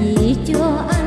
gì cho anh